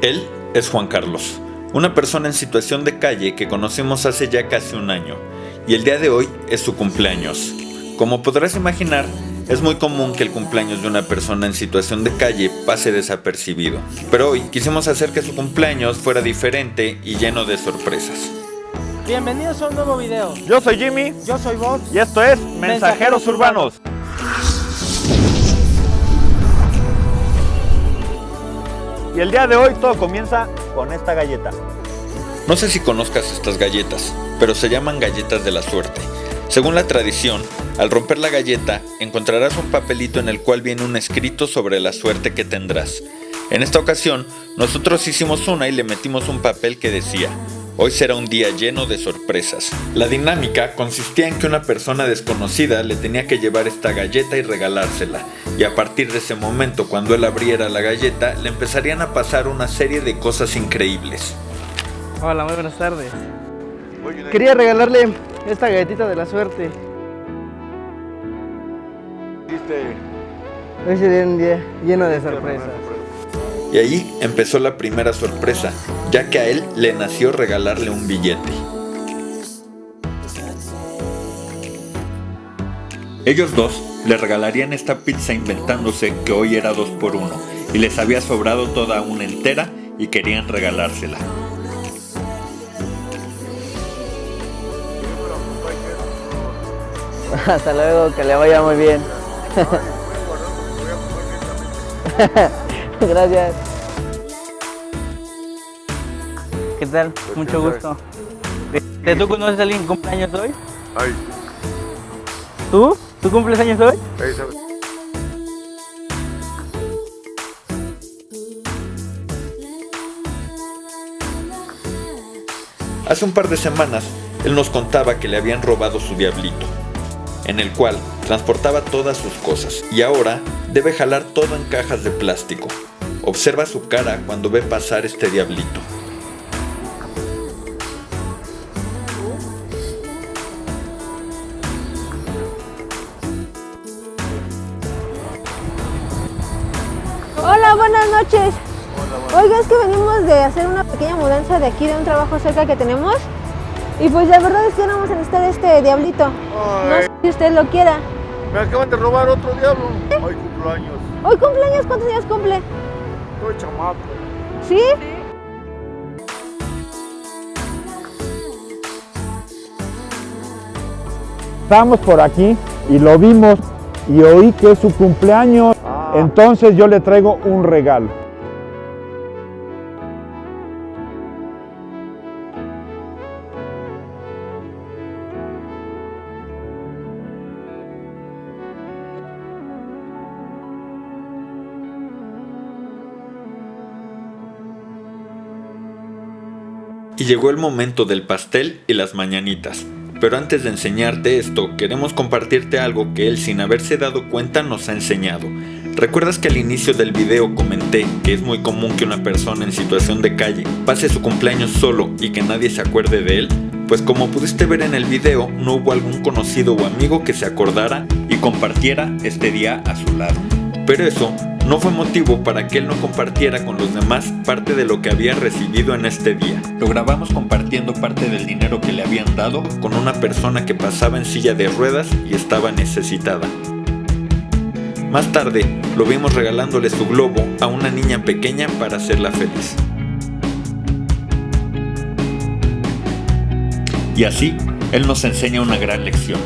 Él es Juan Carlos, una persona en situación de calle que conocimos hace ya casi un año, y el día de hoy es su cumpleaños. Como podrás imaginar, es muy común que el cumpleaños de una persona en situación de calle pase desapercibido, pero hoy quisimos hacer que su cumpleaños fuera diferente y lleno de sorpresas. Bienvenidos a un nuevo video. Yo soy Jimmy Yo soy Bob. y esto es Mensajeros, Mensajeros Urbanos. Y el día de hoy todo comienza con esta galleta. No sé si conozcas estas galletas, pero se llaman galletas de la suerte. Según la tradición, al romper la galleta encontrarás un papelito en el cual viene un escrito sobre la suerte que tendrás. En esta ocasión, nosotros hicimos una y le metimos un papel que decía, hoy será un día lleno de sorpresas. La dinámica consistía en que una persona desconocida le tenía que llevar esta galleta y regalársela, y a partir de ese momento cuando él abriera la galleta le empezarían a pasar una serie de cosas increíbles. Hola, muy buenas tardes. Quería regalarle esta galletita de la suerte. Hoy sería un día lleno de sorpresas. Y ahí empezó la primera sorpresa, ya que a él le nació regalarle un billete. Ellos dos le regalarían esta pizza inventándose que hoy era dos por uno y les había sobrado toda una entera y querían regalársela. Hasta luego, que le vaya muy bien. Gracias. ¿Qué tal? Mucho gusto. Este, ¿Tú conoces a alguien que cumple años hoy? Ay, ¿Tú? ¿Tú cumples años hoy? sabes. Hace un par de semanas, él nos contaba que le habían robado su diablito, en el cual transportaba todas sus cosas y ahora debe jalar todo en cajas de plástico. Observa su cara cuando ve pasar este diablito. Hola, buenas noches. Oiga, es que venimos de hacer una pequeña mudanza de aquí de un trabajo cerca que tenemos. Y pues la verdad es que vamos a necesitar este diablito. No sé si usted lo quiera. me acaban de robar otro diablo. Ay, cumpleaños. Hoy cumpleaños, ¿cuántos días cumple? Estoy chamaco. ¿Sí? Estamos por aquí y lo vimos y oí que es su cumpleaños. Entonces yo le traigo un regalo. Y llegó el momento del pastel y las mañanitas. Pero antes de enseñarte esto, queremos compartirte algo que él sin haberse dado cuenta nos ha enseñado. ¿Recuerdas que al inicio del video comenté que es muy común que una persona en situación de calle pase su cumpleaños solo y que nadie se acuerde de él? Pues como pudiste ver en el video, no hubo algún conocido o amigo que se acordara y compartiera este día a su lado. Pero eso no fue motivo para que él no compartiera con los demás parte de lo que había recibido en este día. Lo grabamos compartiendo parte del dinero que le habían dado con una persona que pasaba en silla de ruedas y estaba necesitada. Más tarde, lo vimos regalándole su globo a una niña pequeña para hacerla feliz. Y así, él nos enseña una gran lección.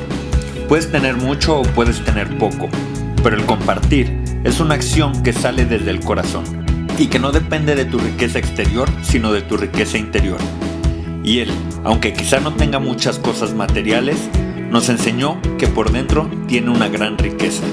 Puedes tener mucho o puedes tener poco, pero el compartir es una acción que sale desde el corazón y que no depende de tu riqueza exterior, sino de tu riqueza interior. Y él, aunque quizá no tenga muchas cosas materiales, nos enseñó que por dentro tiene una gran riqueza.